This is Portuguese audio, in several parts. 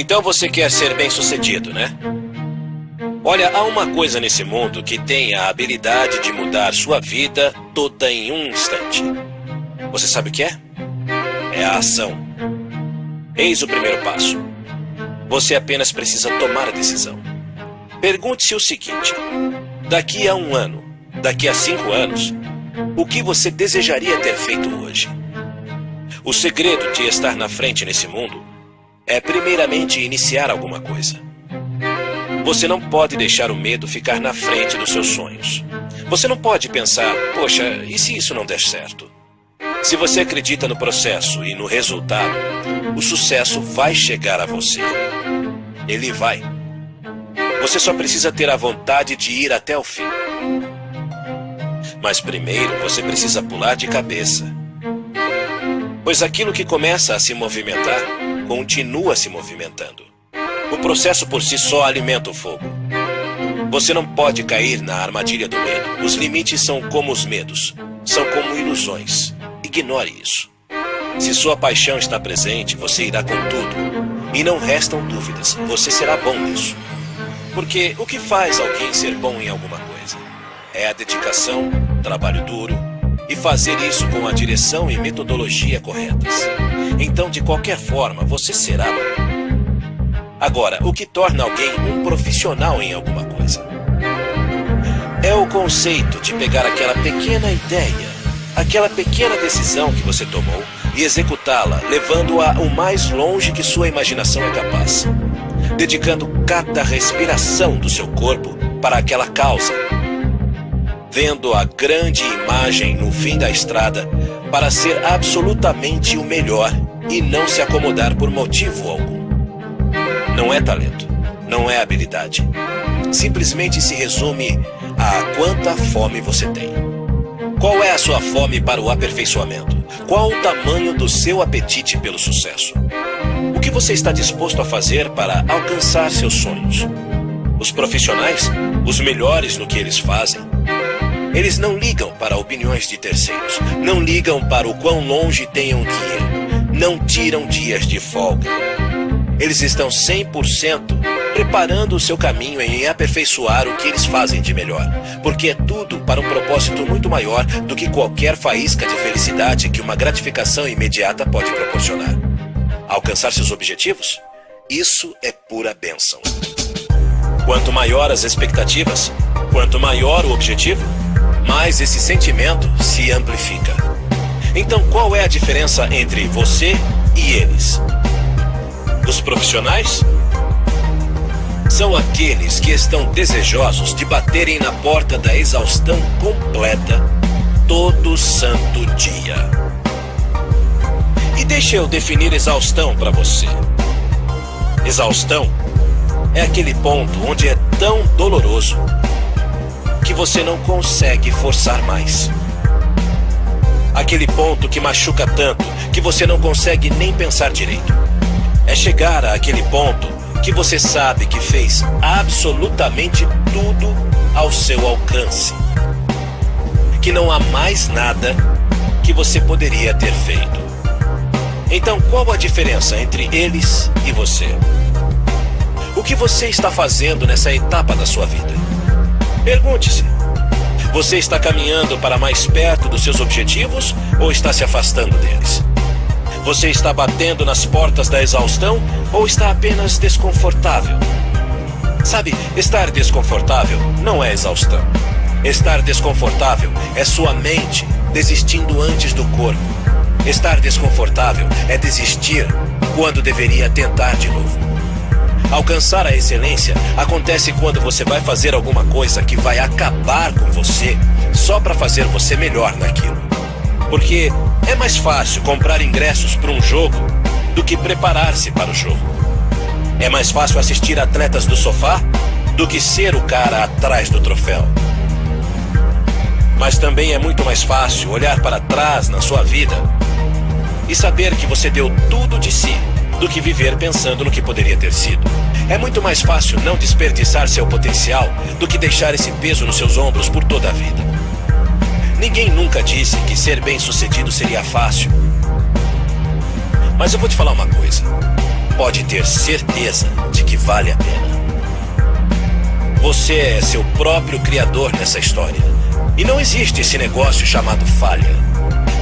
Então você quer ser bem-sucedido, né? Olha, há uma coisa nesse mundo que tem a habilidade de mudar sua vida toda em um instante. Você sabe o que é? É a ação. Eis o primeiro passo. Você apenas precisa tomar a decisão. Pergunte-se o seguinte: daqui a um ano, daqui a cinco anos, o que você desejaria ter feito hoje? O segredo de estar na frente nesse mundo é, primeiramente, iniciar alguma coisa. Você não pode deixar o medo ficar na frente dos seus sonhos. Você não pode pensar, poxa, e se isso não der certo? Se você acredita no processo e no resultado, o sucesso vai chegar a você. Ele vai. Você só precisa ter a vontade de ir até o fim. Mas primeiro você precisa pular de cabeça. Pois aquilo que começa a se movimentar continua se movimentando. O processo por si só alimenta o fogo. Você não pode cair na armadilha do medo. Os limites são como os medos, são como ilusões. Ignore isso. Se sua paixão está presente, você irá com tudo. E não restam dúvidas, você será bom nisso. Porque o que faz alguém ser bom em alguma coisa? É a dedicação, trabalho duro e fazer isso com a direção e metodologia corretas. Então, de qualquer forma, você será bom. Agora, o que torna alguém um profissional em alguma coisa? É o conceito de pegar aquela pequena ideia, aquela pequena decisão que você tomou e executá-la, levando-a o mais longe que sua imaginação é capaz. Dedicando cada respiração do seu corpo para aquela causa. Vendo a grande imagem no fim da estrada para ser absolutamente o melhor e não se acomodar por motivo algum. Não é talento, não é habilidade. Simplesmente se resume a quanta fome você tem. Qual é a sua fome para o aperfeiçoamento? Qual o tamanho do seu apetite pelo sucesso? O que você está disposto a fazer para alcançar seus sonhos? Os profissionais, os melhores no que eles fazem, eles não ligam para opiniões de terceiros, não ligam para o quão longe tenham que ir, não tiram dias de folga. Eles estão 100% preparando o seu caminho em aperfeiçoar o que eles fazem de melhor, porque é tudo para um propósito muito maior do que qualquer faísca de felicidade que uma gratificação imediata pode proporcionar. Alcançar seus objetivos? Isso é pura bênção. Quanto maior as expectativas, quanto maior o objetivo, mais esse sentimento se amplifica. Então, qual é a diferença entre você e eles? Os profissionais são aqueles que estão desejosos de baterem na porta da exaustão completa todo santo dia. E deixa eu definir exaustão para você. Exaustão é aquele ponto onde é tão doloroso que você não consegue forçar mais. Aquele ponto que machuca tanto que você não consegue nem pensar direito. É chegar àquele ponto que você sabe que fez absolutamente tudo ao seu alcance. Que não há mais nada que você poderia ter feito. Então, qual a diferença entre eles e você? O que você está fazendo nessa etapa da sua vida? Pergunte-se: você está caminhando para mais perto dos seus objetivos ou está se afastando deles? Você está batendo nas portas da exaustão ou está apenas desconfortável? Sabe, estar desconfortável não é exaustão. Estar desconfortável é sua mente desistindo antes do corpo. Estar desconfortável é desistir quando deveria tentar de novo. Alcançar a excelência acontece quando você vai fazer alguma coisa que vai acabar com você só para fazer você melhor naquilo. Porque é mais fácil comprar ingressos para um jogo do que preparar-se para o jogo. É mais fácil assistir atletas do sofá do que ser o cara atrás do troféu. Mas também é muito mais fácil olhar para trás na sua vida e saber que você deu tudo de si do que viver pensando no que poderia ter sido. É muito mais fácil não desperdiçar seu potencial do que deixar esse peso nos seus ombros por toda a vida. Ninguém nunca disse que ser bem sucedido seria fácil. Mas eu vou te falar uma coisa. pode ter certeza de que vale a pena. Você é seu próprio criador nessa história. E não existe esse negócio chamado falha.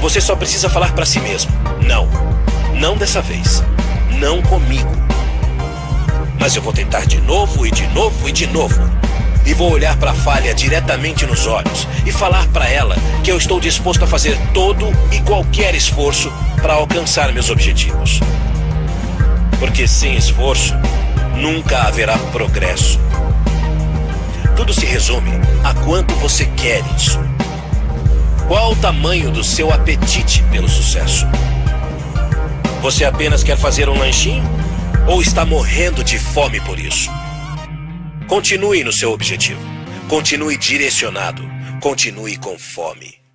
Você só precisa falar para si mesmo: não, não dessa vez, não comigo. Mas eu vou tentar de novo e de novo e de novo. E vou olhar para a falha diretamente nos olhos e falar para ela que eu estou disposto a fazer todo e qualquer esforço para alcançar meus objetivos. Porque sem esforço, nunca haverá progresso. Tudo se resume a quanto você quer isso. Qual o tamanho do seu apetite pelo sucesso? Você apenas quer fazer um lanchinho? Ou está morrendo de fome por isso? Continue no seu objetivo. Continue direcionado. Continue com fome.